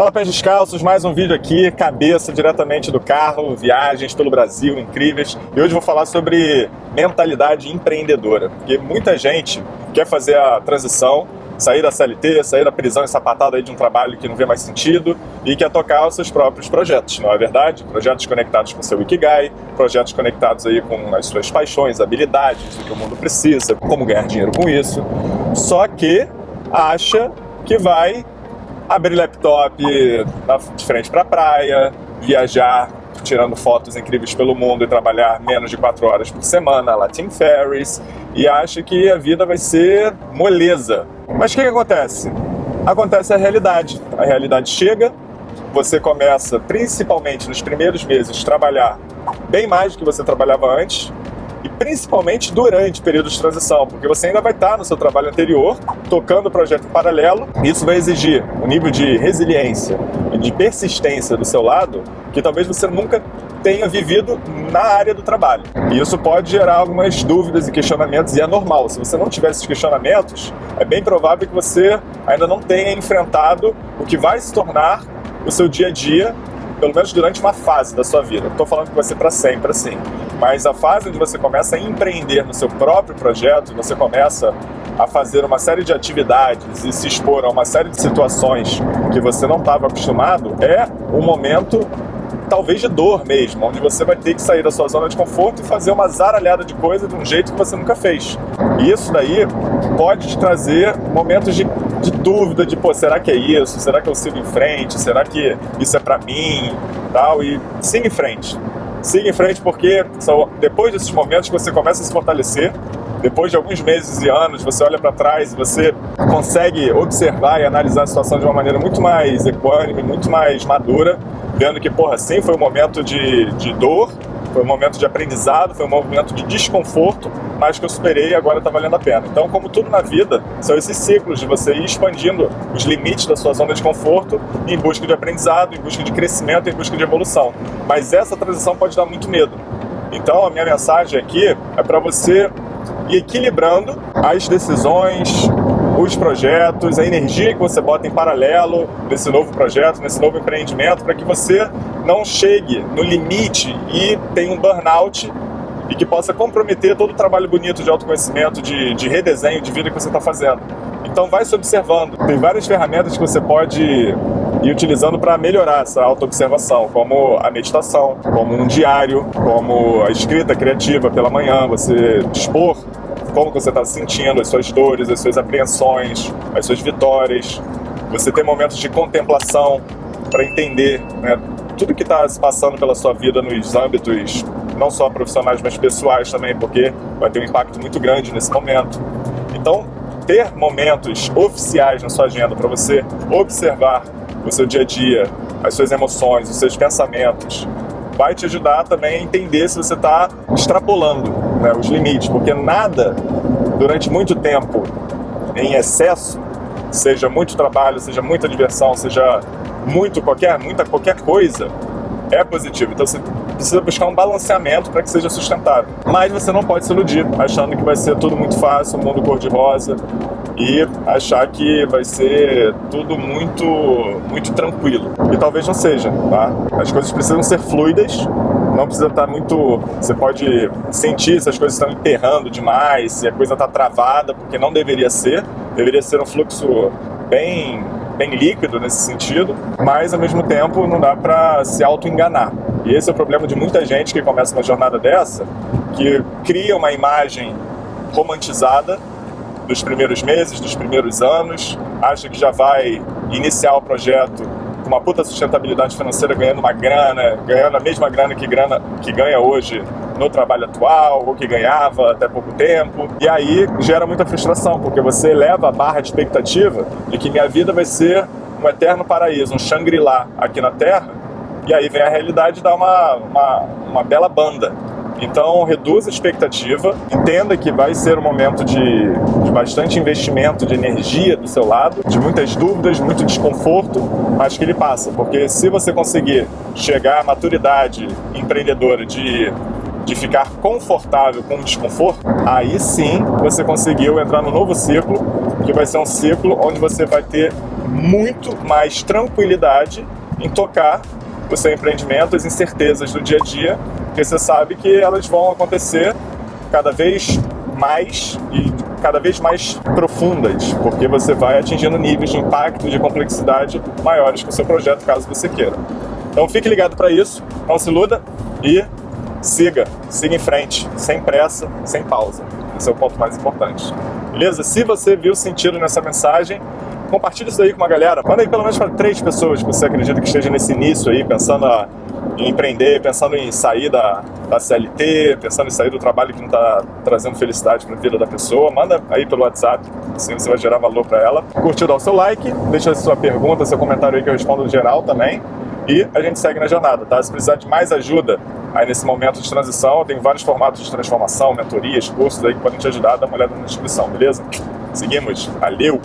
Fala pés descalços, mais um vídeo aqui, cabeça diretamente do carro, viagens pelo Brasil incríveis. E hoje vou falar sobre mentalidade empreendedora, porque muita gente quer fazer a transição, sair da CLT, sair da prisão ensapatada aí de um trabalho que não vê mais sentido e quer tocar os seus próprios projetos, não é verdade? Projetos conectados com seu Ikigai, projetos conectados aí com as suas paixões, habilidades, o que o mundo precisa, como ganhar dinheiro com isso. Só que acha que vai abrir laptop de frente para a praia, viajar tirando fotos incríveis pelo mundo e trabalhar menos de 4 horas por semana, lá Tim Ferriss, e acha que a vida vai ser moleza. Mas o que, que acontece? Acontece a realidade. A realidade chega, você começa, principalmente nos primeiros meses, trabalhar bem mais do que você trabalhava antes, e principalmente durante o período de transição, porque você ainda vai estar no seu trabalho anterior, tocando o projeto em paralelo, isso vai exigir um nível de resiliência e de persistência do seu lado que talvez você nunca tenha vivido na área do trabalho. E isso pode gerar algumas dúvidas e questionamentos, e é normal. Se você não tiver esses questionamentos, é bem provável que você ainda não tenha enfrentado o que vai se tornar o seu dia a dia pelo menos durante uma fase da sua vida. Estou falando que vai ser para sempre assim, mas a fase onde você começa a empreender no seu próprio projeto, você começa a fazer uma série de atividades e se expor a uma série de situações que você não estava acostumado, é um momento talvez de dor mesmo, onde você vai ter que sair da sua zona de conforto e fazer uma zaralhada de coisa de um jeito que você nunca fez. E isso daí pode te trazer momentos de, de dúvida, de, pô, será que é isso? Será que eu sigo em frente? Será que isso é para mim? Tal, e siga em frente. Siga em frente porque são depois desses momentos que você começa a se fortalecer, depois de alguns meses e anos, você olha para trás e você consegue observar e analisar a situação de uma maneira muito mais equânime, muito mais madura, vendo que, porra, sim, foi um momento de, de dor, foi um momento de aprendizado, foi um momento de desconforto, mas que eu superei e agora está valendo a pena. Então, como tudo na vida, são esses ciclos de você ir expandindo os limites da sua zona de conforto em busca de aprendizado, em busca de crescimento, em busca de evolução. Mas essa transição pode dar muito medo. Então, a minha mensagem aqui é para você ir equilibrando as decisões, os projetos, a energia que você bota em paralelo nesse novo projeto, nesse novo empreendimento, para que você não chegue no limite e tenha um burnout e que possa comprometer todo o trabalho bonito de autoconhecimento, de, de redesenho de vida que você está fazendo. Então vai se observando. Tem várias ferramentas que você pode ir utilizando para melhorar essa autoobservação, como a meditação, como um diário, como a escrita criativa pela manhã, você dispor como você está se sentindo, as suas dores, as suas apreensões, as suas vitórias. Você tem momentos de contemplação para entender né, tudo que está se passando pela sua vida nos âmbitos não só profissionais, mas pessoais também, porque vai ter um impacto muito grande nesse momento. Então, ter momentos oficiais na sua agenda para você observar o seu dia a dia, as suas emoções, os seus pensamentos, vai te ajudar também a entender se você está extrapolando né, os limites, porque nada durante muito tempo em excesso, seja muito trabalho, seja muita diversão, seja muito qualquer, muita qualquer coisa, é positivo. Então você precisa buscar um balanceamento para que seja sustentável. Mas você não pode se iludir achando que vai ser tudo muito fácil, um mundo cor-de-rosa e achar que vai ser tudo muito, muito tranquilo. E talvez não seja, tá? As coisas precisam ser fluidas, não precisa estar muito... Você pode sentir se as coisas estão enterrando demais, se a coisa está travada, porque não deveria ser. Deveria ser um fluxo bem bem líquido nesse sentido, mas ao mesmo tempo não dá para se auto-enganar. E esse é o problema de muita gente que começa uma jornada dessa, que cria uma imagem romantizada dos primeiros meses, dos primeiros anos, acha que já vai iniciar o projeto uma puta sustentabilidade financeira, ganhando uma grana, ganhando a mesma grana que, grana que ganha hoje no trabalho atual, ou que ganhava até pouco tempo. E aí gera muita frustração, porque você eleva a barra de expectativa de que minha vida vai ser um eterno paraíso, um Shangri-La aqui na Terra, e aí vem a realidade e dá uma, uma, uma bela banda. Então, reduza a expectativa, entenda que vai ser um momento de, de, bastante investimento de energia do seu lado, de muitas dúvidas, muito desconforto, mas que ele passa, porque se você conseguir chegar à maturidade empreendedora de, de ficar confortável com o desconforto, aí sim você conseguiu entrar no novo ciclo, que vai ser um ciclo onde você vai ter muito mais tranquilidade em tocar o seu empreendimento, as incertezas do dia a dia, porque você sabe que elas vão acontecer cada vez mais e cada vez mais profundas, porque você vai atingindo níveis de impacto e de complexidade maiores com o seu projeto, caso você queira. Então fique ligado para isso, não se iluda e siga, siga em frente, sem pressa, sem pausa. Esse é o ponto mais importante. Beleza? Se você viu sentido nessa mensagem, compartilhe isso aí com uma galera. Manda aí pelo menos para três pessoas que você acredita que esteja nesse início aí, pensando a em empreender, pensando em sair da, da CLT, pensando em sair do trabalho que não está trazendo felicidade para a vida da pessoa, manda aí pelo WhatsApp, assim você vai gerar valor para ela. Curtiu, dá o seu like, deixa a sua pergunta, seu comentário aí que eu respondo geral também. E a gente segue na jornada, tá? Se precisar de mais ajuda aí nesse momento de transição, tem vários formatos de transformação, mentorias, cursos aí que podem te ajudar, dá uma olhada na descrição, beleza? Seguimos, valeu!